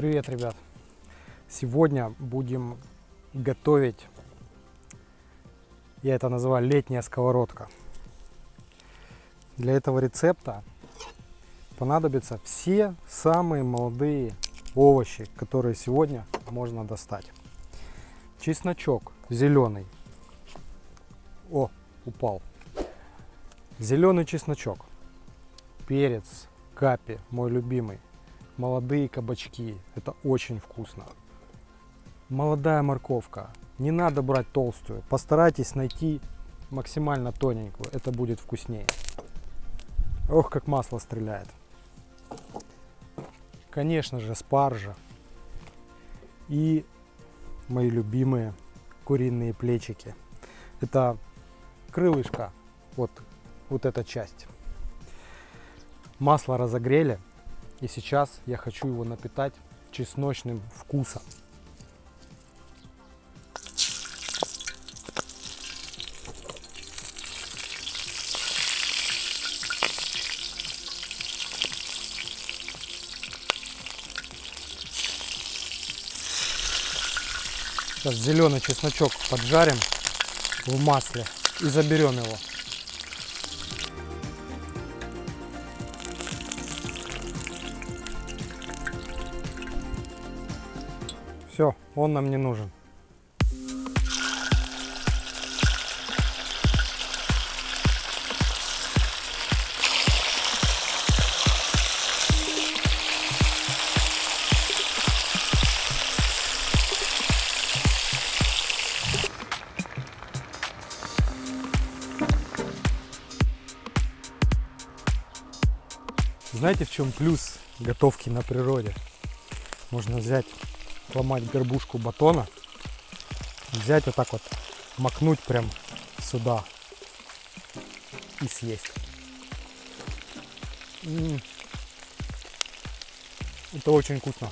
Привет, ребят! Сегодня будем готовить, я это называю летняя сковородка. Для этого рецепта понадобятся все самые молодые овощи, которые сегодня можно достать. Чесночок зеленый. О, упал. Зеленый чесночок. Перец, капи, мой любимый молодые кабачки. Это очень вкусно. Молодая морковка. Не надо брать толстую. Постарайтесь найти максимально тоненькую. Это будет вкуснее. Ох, как масло стреляет. Конечно же, спаржа. И мои любимые куриные плечики. Это крылышко. Вот, вот эта часть. Масло разогрели. И сейчас я хочу его напитать чесночным вкусом. Сейчас зеленый чесночок поджарим в масле и заберем его. Все, он нам не нужен. Знаете, в чем плюс готовки на природе? Можно взять ломать горбушку батона, взять вот так вот, макнуть прям сюда и съесть. М -м -м. Это очень вкусно.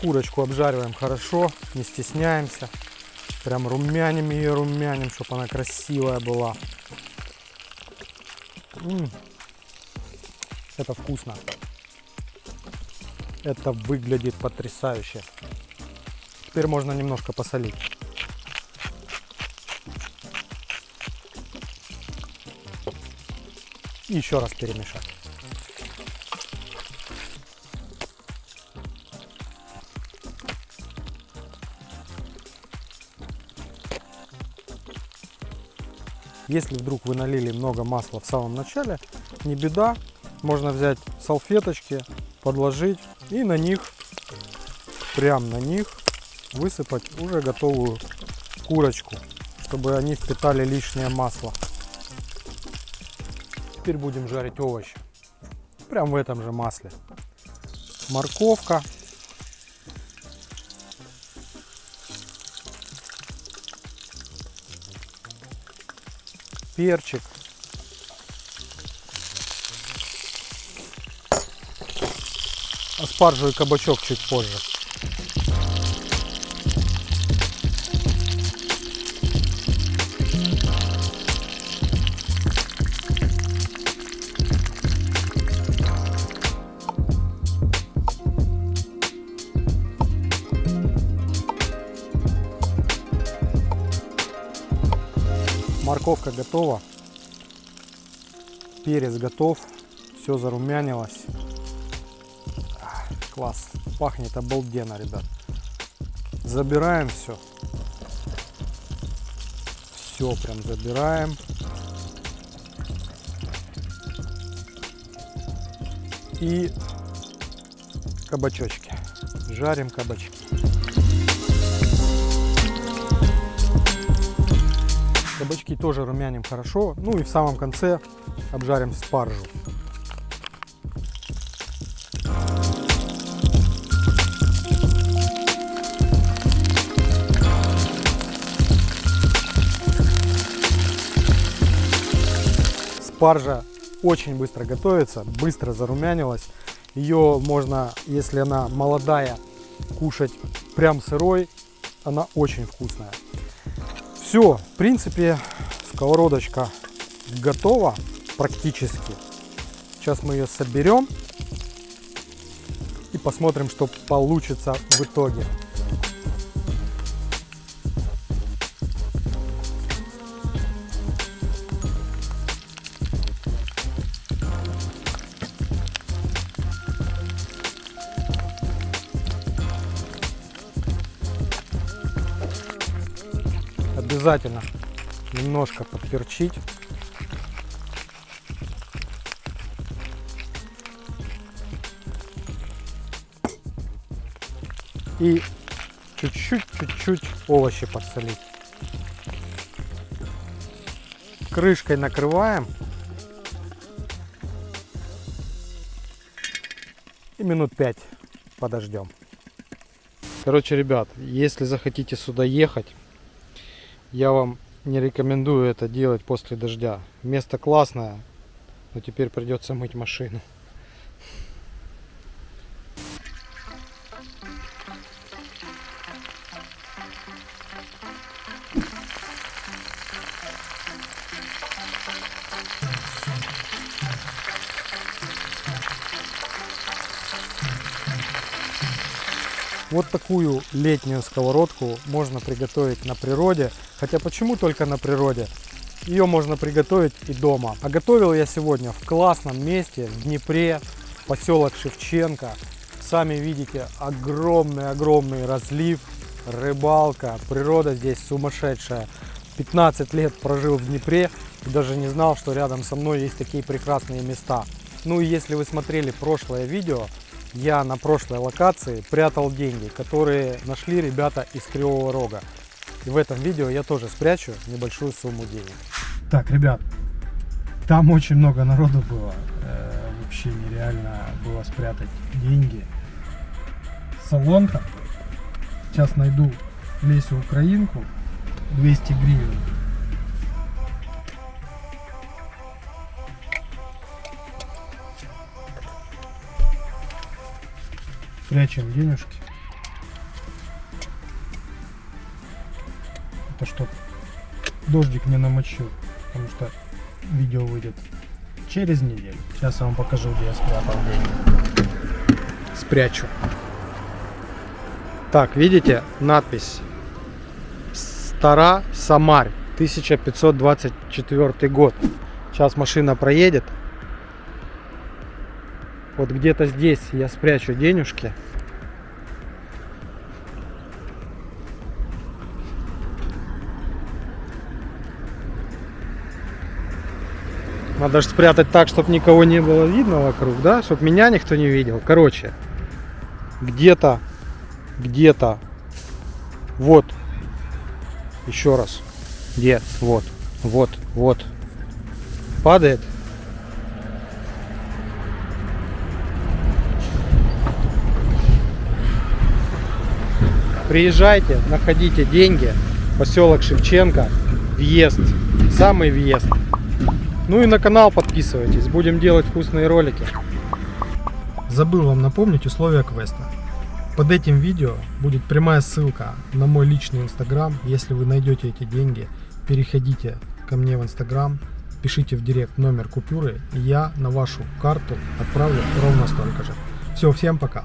Курочку обжариваем хорошо, не стесняемся. Прям румяним ее, румяним, чтобы она красивая была. М -м. Это вкусно. Это выглядит потрясающе. Теперь можно немножко посолить. И еще раз перемешать. Если вдруг вы налили много масла в самом начале, не беда, можно взять салфеточки, подложить и на них, прям на них высыпать уже готовую курочку, чтобы они впитали лишнее масло. Теперь будем жарить овощи. Прям в этом же масле. Морковка. Перчик. Спаржу и кабачок чуть позже. Морковка готова, перец готов, все зарумянилось. Класс. Пахнет обалденно, ребят. Забираем все. Все прям забираем. И кабачочки. Жарим кабачки. Кабачки тоже румяним хорошо. Ну и в самом конце обжарим спаржу. Спаржа очень быстро готовится, быстро зарумянилась. Ее можно, если она молодая, кушать прям сырой. Она очень вкусная. Все, в принципе, сковородочка готова практически. Сейчас мы ее соберем и посмотрим, что получится в итоге. Обязательно немножко подперчить. И чуть-чуть, чуть-чуть овощи подсолить. Крышкой накрываем. И минут 5 подождем. Короче, ребят, если захотите сюда ехать, я вам не рекомендую это делать после дождя. Место классное, но теперь придется мыть машину. Вот такую летнюю сковородку можно приготовить на природе. Хотя почему только на природе? Ее можно приготовить и дома. А готовил я сегодня в классном месте, в Днепре, поселок Шевченко. Сами видите, огромный-огромный разлив, рыбалка, природа здесь сумасшедшая. 15 лет прожил в Днепре и даже не знал, что рядом со мной есть такие прекрасные места. Ну и если вы смотрели прошлое видео, я на прошлой локации прятал деньги, которые нашли ребята из Кривого Рога. И в этом видео я тоже спрячу небольшую сумму денег. Так, ребят, там очень много народу было. Э, вообще нереально было спрятать деньги. Салонка. Сейчас найду Лесю Украинку. 200 гривен. Прячем денежки. Это чтоб дождик не намочил, потому что видео выйдет через неделю. Сейчас я вам покажу, где я спрятал деньги. Спрячу. Так, видите надпись Стара Самарь, 1524 год. Сейчас машина проедет. Вот где-то здесь я спрячу денежки. Надо же спрятать так, чтобы никого не было видно вокруг, да? Чтобы меня никто не видел. Короче, где-то, где-то, вот, еще раз, где, вот, вот, вот, падает Приезжайте, находите деньги. Поселок Шевченко. Въезд. Самый въезд. Ну и на канал подписывайтесь. Будем делать вкусные ролики. Забыл вам напомнить условия квеста. Под этим видео будет прямая ссылка на мой личный инстаграм. Если вы найдете эти деньги, переходите ко мне в инстаграм, пишите в директ номер купюры, и я на вашу карту отправлю ровно столько же. Все, всем пока.